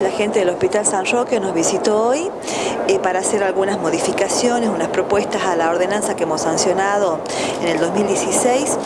La gente del Hospital San Roque nos visitó hoy eh, para hacer algunas modificaciones, unas propuestas a la ordenanza que hemos sancionado en el 2016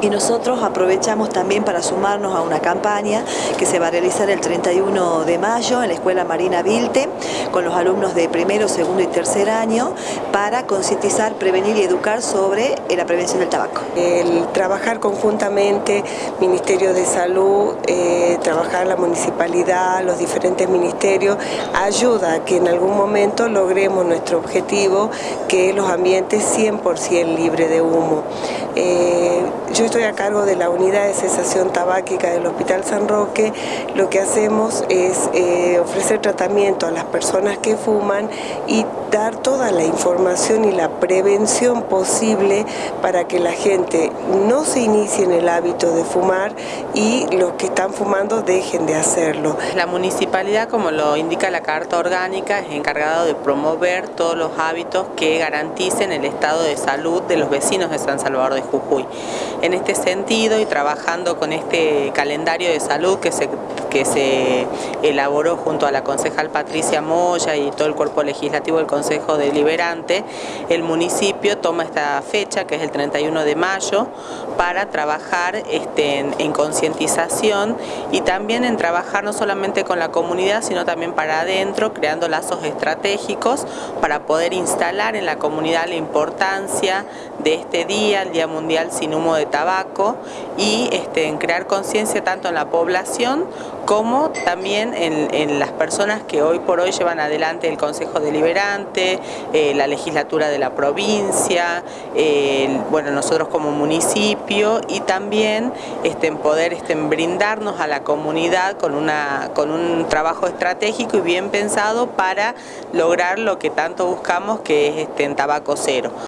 y nosotros aprovechamos también para sumarnos a una campaña que se va a realizar el 31 de mayo en la Escuela Marina Vilte con los alumnos de primero, segundo y tercer año para concientizar, prevenir y educar sobre eh, la prevención del tabaco. El trabajar conjuntamente, Ministerio de Salud, eh, trabajar la municipalidad, los diferentes ministerios, ayuda a que en algún momento logremos nuestro objetivo que es los ambientes 100% libres de humo. Eh, yo estoy a cargo de la unidad de cesación tabáquica del Hospital San Roque. Lo que hacemos es eh, ofrecer tratamiento a las personas que fuman y dar toda la información y la prevención posible para que la gente no se inicie en el hábito de fumar y los que están fumando dejen de hacerlo. La municipalidad, como lo indica la Carta Orgánica, es encargado de promover todos los hábitos que garanticen el estado de salud de los vecinos de San Salvador de Jujuy. En este sentido y trabajando con este calendario de salud que se, que se elaboró junto a la concejal Patricia Moya y todo el cuerpo legislativo del Consejo Deliberante, el municipio toma esta fecha, que es el 31 de mayo, para trabajar este, en, en concientización y también en trabajar no solamente con la comunidad, sino también para adentro, creando lazos estratégicos para poder instalar en la comunidad la importancia de este día, el Día Mundial sin Humo de Tabaco, y este, en crear conciencia tanto en la población como también en, las personas que hoy por hoy llevan adelante el Consejo Deliberante, eh, la legislatura de la provincia, bueno, nosotros como municipio y también este, en poder este, brindarnos a la comunidad con, una, con un trabajo estratégico y bien pensado para lograr lo que tanto buscamos que es este, en tabaco cero.